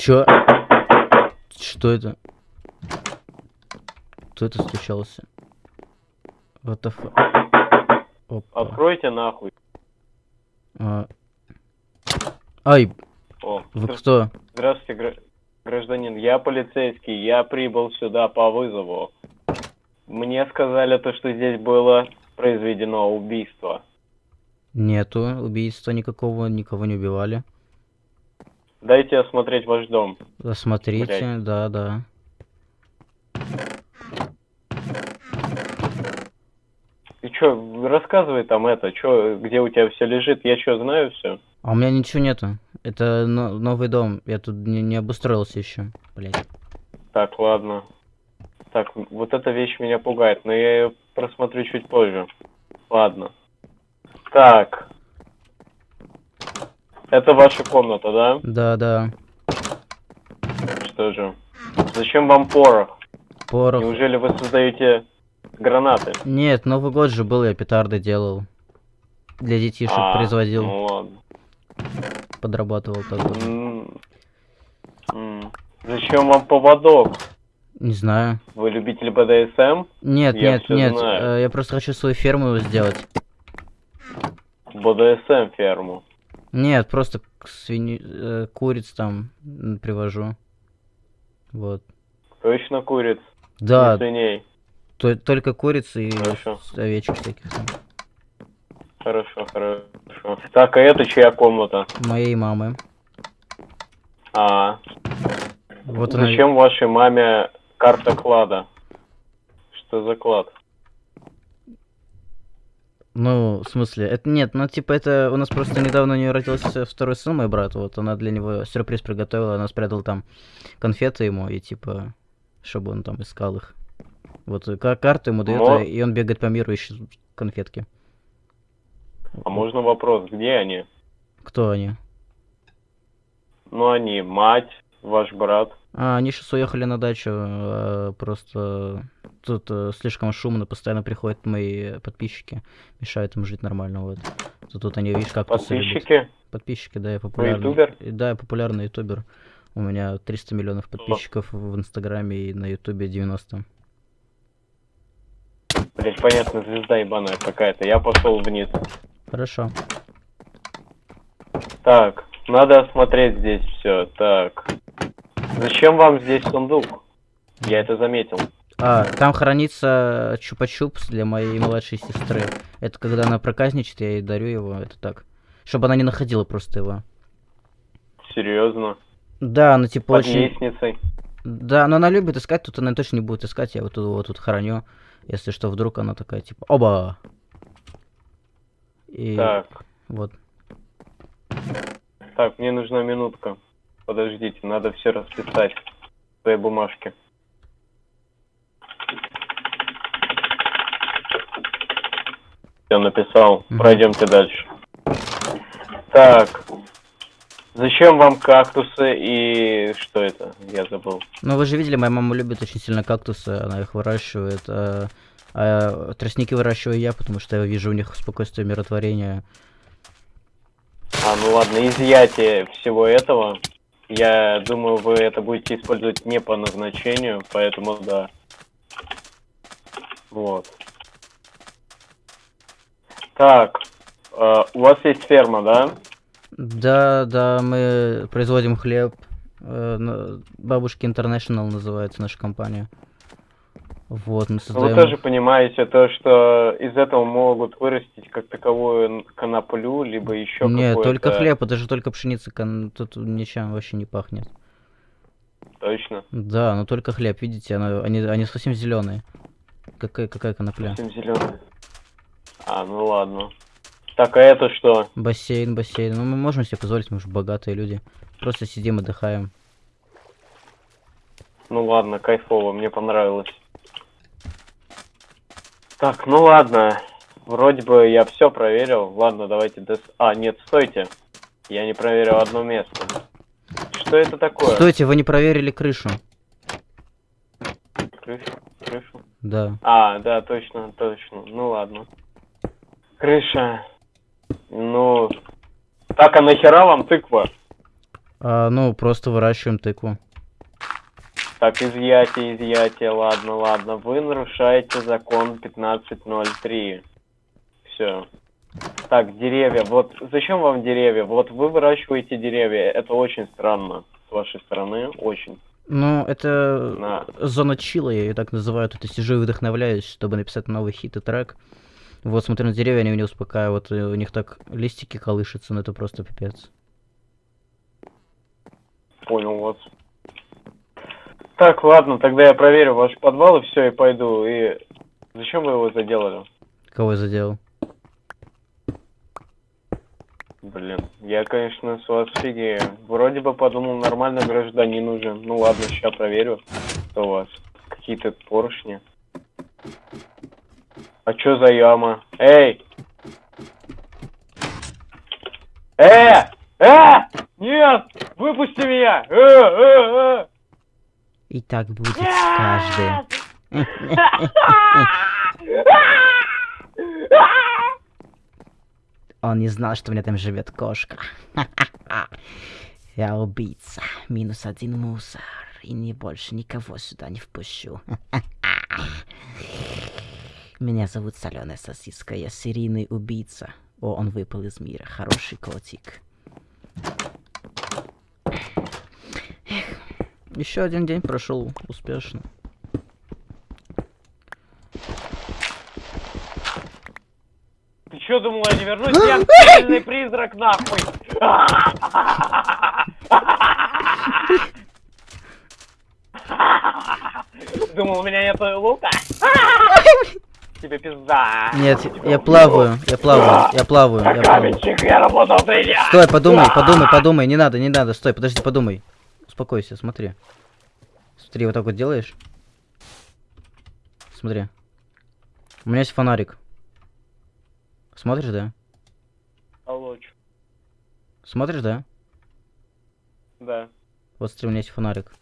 Чё? Что это? Кто это стучался? What the fuck? Опа. Откройте нахуй. А. Ай, О, вы кто? Здравствуйте, гра- гражданин. Я полицейский. Я прибыл сюда по вызову. Мне сказали то, что здесь было произведено убийство. Нету убийства никакого, никого не убивали. Дайте осмотреть ваш дом. Осмотрите, да, да. И чё, рассказывай там это, чё, где у тебя все лежит, я чё, знаю все? А у меня ничего нету. Это но- новый дом. Я тут не, не обустроился еще. Блять. Так, ладно. Так, вот эта вещь меня пугает, но я ее просмотрю чуть позже. Ладно. Так. Это ваша комната, да? Да, да. Что же? Зачем вам порох? Порох. Неужели вы создаете гранаты? Нет, Новый год же был, я петарды делал. Для детишек А, производил, Ну ладно. подрабатывал как бы. М, м. Зачем вам поводок? Не знаю. Вы любитель БДСМ? Нет, Я нет, нет. знаю. э, Я просто хочу свою ферму сделать. БДСМ ферму. Нет, просто к свиньи, э, куриц там привожу. Вот. Точно куриц? Да, Не свиней. то- только курицы и Хорошо. овечек всяких. там. Хорошо, хорошо. Так, а это чья комната? Моей мамы. А, Вот она. зачем вашей маме карта клада? Что за клад? Ну, в смысле, это нет, ну типа это у нас просто недавно у нее родился второй сын, мой брат, вот она для него сюрприз приготовила, она спрятала там конфеты ему и типа, чтобы он там искал их. Вот и ка- карту ему дает, Но- и он бегает по миру ищет конфетки. А можно вопрос, где они? Кто они? Ну, они мать, ваш брат. А, они сейчас уехали на дачу, а, просто тут э, слишком шумно, постоянно приходят мои подписчики, мешают им жить нормально, вот. Тут, тут они, видишь, как Подписчики? Подписчики, да, я популярный. ютубер? Да, я популярный ютубер. У меня 300 миллионов подписчиков в инстаграме и на ютубе 90. Блять, понятно, звезда ебаная какая-то. Я пошел вниз. Хорошо. Так, надо осмотреть здесь все. Так. Зачем вам здесь сундук? Я это заметил. А, там хранится чупа-чупс для моей младшей сестры. Это когда она проказничает, я ей дарю его, это так. Чтобы она не находила просто его. Серьезно. Да, ну типа Под очень... лестницей. Да, но она любит искать, тут она точно не будет искать, я вот тут, вот тут храню. Если что, вдруг она такая, типа, оба! И Так. вот. Так, мне нужна минутка. Подождите, надо все расписать в своей бумажке. Все написал. Пройдемте дальше. Так. Зачем вам кактусы и что это? Я забыл. Ну, вы же видели, моя мама любит очень сильно кактусы, она их выращивает. А, а тростники выращиваю я, потому что я вижу у них спокойствие, миротворение. А, ну ладно, изъятие всего этого. Я думаю, вы это будете использовать не по назначению, поэтому да. Вот. Так, э, у вас есть ферма, да? Да, да, мы производим хлеб. э, Бабушки International называется наша компания. Вот, мы Но создаем... Вы тоже понимаете то, что из этого могут вырастить как таковую коноплю, либо еще Нет, какое-то... только хлеб, это же только пшеница, кон- тут ничем вообще не пахнет. Точно. Да, но только хлеб, видите, она- они, они совсем зеленые. Какая, какая конопля? Совсем зеленый. А, ну ладно. Так, а это что? Бассейн, бассейн. Ну, мы можем себе позволить, мы же богатые люди. Просто сидим, отдыхаем. Ну ладно, кайфово, мне понравилось. Так, ну ладно. Вроде бы я все проверил. Ладно, давайте дос... А, нет, стойте. Я не проверил одно место. Что это такое? Стойте, вы не проверили крышу. Крышу? Крышу? Да. А, да, точно, точно. Ну ладно. Крыша. Ну... Так, а нахера вам тыква? А, ну, просто выращиваем тыкву. Так, изъятие, изъятие, ладно, ладно. Вы нарушаете закон 15.03. Все. Так, деревья. Вот зачем вам деревья? Вот вы выращиваете деревья. Это очень странно с вашей стороны. Очень. Ну, это На. зона чила, я ее так называю. Тут я сижу и вдохновляюсь, чтобы написать новый хит и трек. Вот, смотрю на деревья, они меня успокаивают, и у них так листики колышутся, ну это просто пипец. Понял вас. Так, ладно, тогда я проверю ваш подвал и все, и пойду. И зачем вы его заделали? Кого я задел? Блин, я, конечно, с вас фигею. Вроде бы подумал, нормальный гражданин уже. Ну ладно, сейчас проверю, что у вас. Какие-то поршни. А чё за яма? Эй! Э! Э! Нет! Выпусти меня! Э, э, э! И так будет с каждым. Он не знал, что у меня там живет кошка. Я убийца. Минус один мусор. И не больше никого сюда не впущу. Меня зовут Соленая Сосиска. Я серийный убийца. О, он выпал из мира. Хороший котик. Еще один день прошел успешно. Ты чё думал, я не вернусь? Я сильный призрак, нахуй! Думал, у меня нет лука? Тебе пизда. Нет, я плаваю, я плаваю, я плаваю, я плаваю. Я работал дня. Стой, подумай, подумай, подумай, не надо, не надо, стой, подожди, подумай. Успокойся, смотри. Смотри, вот так вот делаешь. Смотри. У меня есть фонарик. Смотришь, да? Алло, чё? Смотришь, да? Да. Вот смотри, у меня есть фонарик.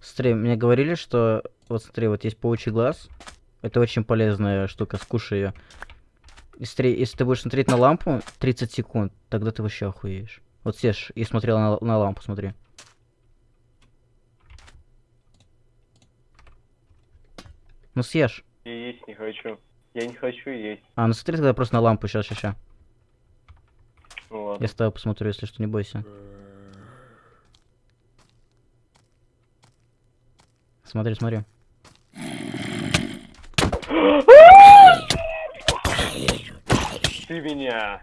Смотри, мне говорили, что... Вот смотри, вот есть паучий глаз. Это очень полезная штука, скушай ее. Если ты будешь смотреть на лампу 30 секунд, тогда ты вообще охуеешь. Вот съешь и смотрел на, на лампу, смотри. Ну съешь. Я есть не хочу. Я не хочу есть. А, ну смотри тогда просто на лампу, сейчас, сейчас, сейчас. Ну ладно. Я с тобой посмотрю, если что, не бойся. Смотри, смотри. Ты меня.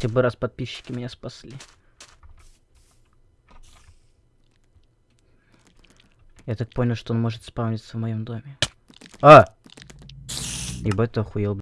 Хотя бы раз подписчики меня спасли. Я так понял, что он может спавниться в моем доме. А! Ебать, ты охуел,